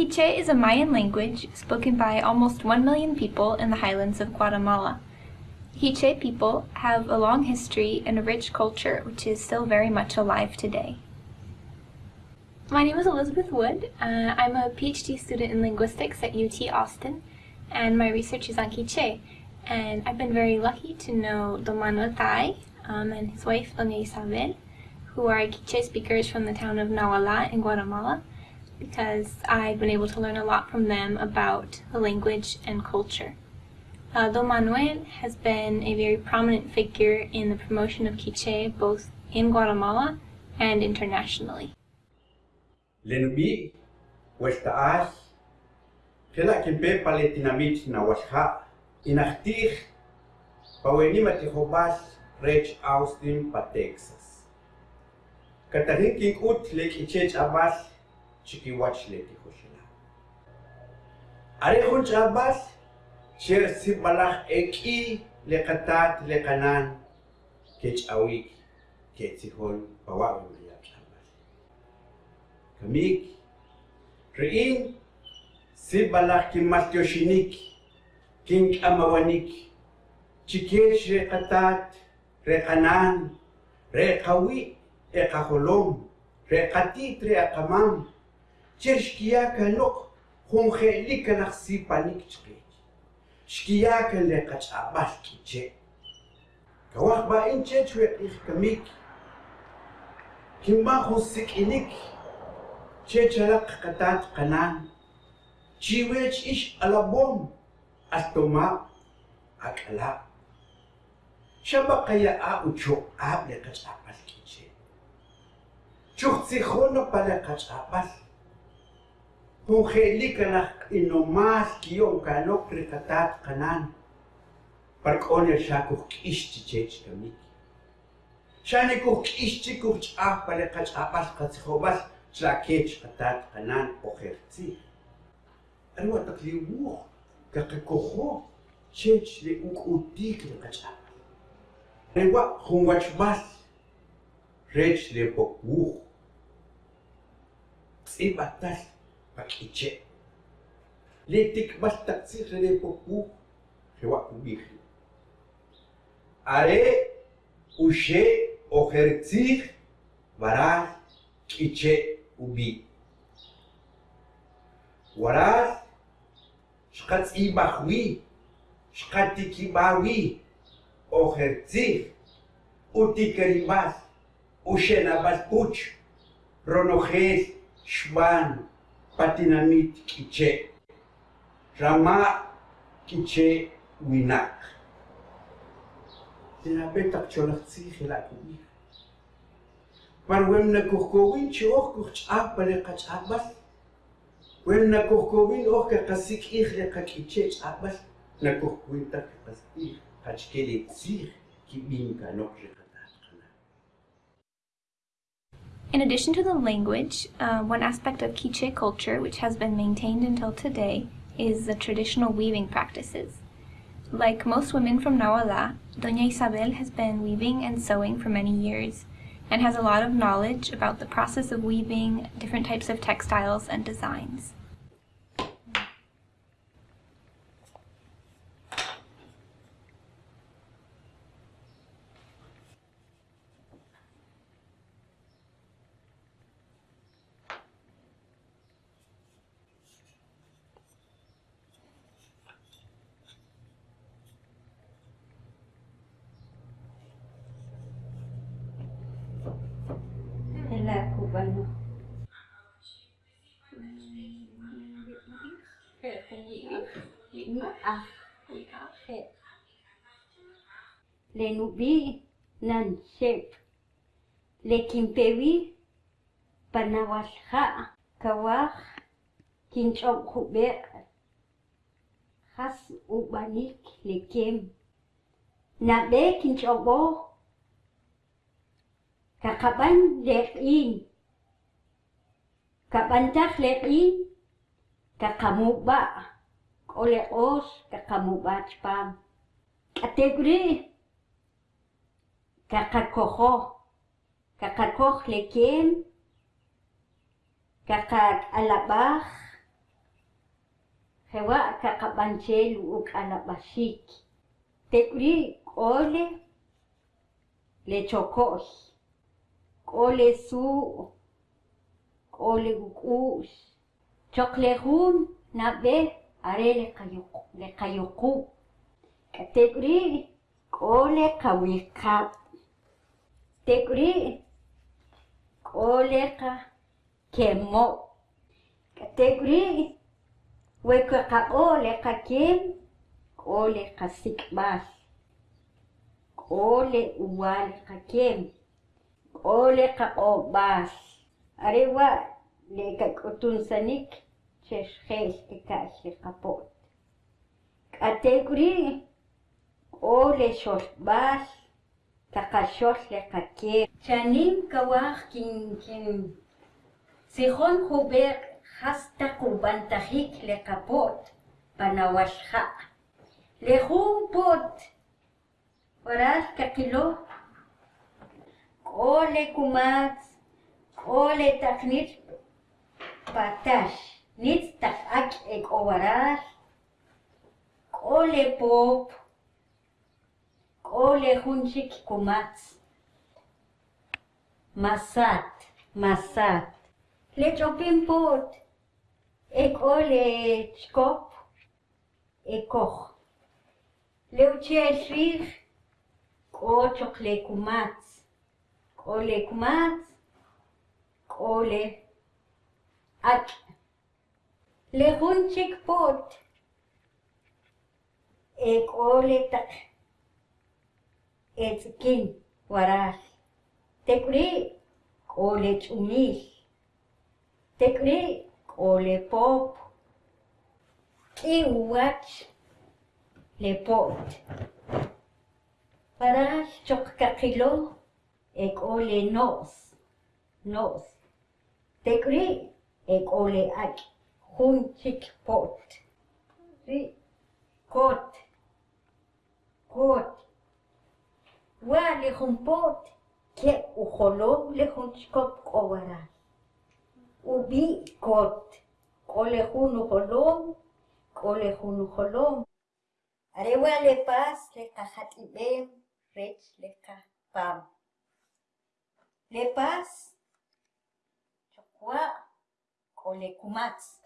Quiche is a Mayan language spoken by almost 1 million people in the highlands of Guatemala. Quiche people have a long history and a rich culture which is still very much alive today. My name is Elizabeth Wood. Uh, I'm a PhD student in linguistics at UT Austin, and my research is on Quiche. And I've been very lucky to know Don Manuel um, and his wife, Doña Isabel, who are Quiche speakers from the town of Nawala in Guatemala because I've been able to learn a lot from them about the language and culture. Uh, Don Manuel has been a very prominent figure in the promotion of Quiche both in Guatemala and internationally. Lenubi, Westa As, Kela Kimpe Paletinamit na Washa, Inachtich, Pawenima Tihobas, Rech Austin pa Texas. Katarin King Ut Lake Ichech Abbas, chikiwachleti kushila. Are hunch Abbas, shir sibalach eki lekatat lekanan, kech awik, ketsihol pawawi mayab Abbas. Kamik, rein, sibalach kimas yoshinik, king amawanik, chikech rekatat, rekanan, تشكياك نق خون خيلي كنخسي بانيك تقيت شكياك اللي قد عباش كيتشي كواخ با انت شوي قيخ كميك چه خصك إنك تشلق قطات قنان تشيويتش إيش على بوم أستوما أكلا شبقى يا أوتشو أبلغت چو كيتشي تشوخ پل قتش أبس هو خليك لك إنه ماس يوم كانوا ركتات قنان بركون الشاكو كيشت جيش كميك شانكو كيشت كوش آه بلقاش أباس قتخوباس تلاكيش قتات قنان أخيرتي أنا تقلي ووخ كاكوخو شيش لأوك أوديك لقاش أباس أنا خمواش باس ريش لبوك ووخ تسيب أتاس paquiche. Litik baltaxi rerepopu jewakubihi. Are ushe ojertzih varaj kiche ubi. Waraj shkatz imahwi, shkatikimawi, ojertzih, utikerimas, ushenabalpuch, ronojes, shman, patinamit kiche. Rama kiche winak. Sinabi tak cholak si hilakumi. Par wem na kuhkowin chi och kuch ab pale kach abas. Wem na kuhkowin och ka kasik ich le ka kiche abas. Na kuhkowin tak kasik kach kele sir ki In addition to the language, uh, one aspect of Quiche culture which has been maintained until today is the traditional weaving practices. Like most women from Nawala, Doña Isabel has been weaving and sewing for many years and has a lot of knowledge about the process of weaving, different types of textiles and designs. ni A Le nubi nan sep Le kimpewi panawas ha kawah kinchok hube khas ubanik le kem na be kinchok bo kakaban le in kapantak le in oleh os kakamuba spam. Kategori kakakoho kakakoh lekin kakak alabah hewa kakabanchel ukalabashik. Tekuri ole le chokos. Ole su ole gukush. Choklehun na be are le kayuku le kayuku. Tekuri ole kawikap. Tekuri ole ka kemo. Tekuri weka ka ole ka kem ole ka sikbas. Ole uwal ka kem. Ole ka obas. Arewa le sanik chesh khes ke kash le. Kategori ole shos bas kakashos le kake. Chanim kawach kin kin Sihon huber hasta kubantahik le kapot panawashha. Le pot باتاش نيت تاف اك اك اوورار كولي بوب كولي خونشيك كومات ماسات ماسات ليتش اوبين بوت اك اولي تشكوب اكوخ لو تشي الشريف كو تشوكلي كومات كولي كومات كولي ak le hunchik pot ek ole tak etkin waras tekri ole chumil tekri ole pop iwach le pot. Waras chok kakilo ek ole nos nos tekri ek ole ak hunchik pot ri kot kot wa le pot ke ujolom le hunchkop owara ubi kot kole hun ujolom kole hun ujolom arewa le pas le kahatibem rech le ka pam le pas chokwa o Lecumax.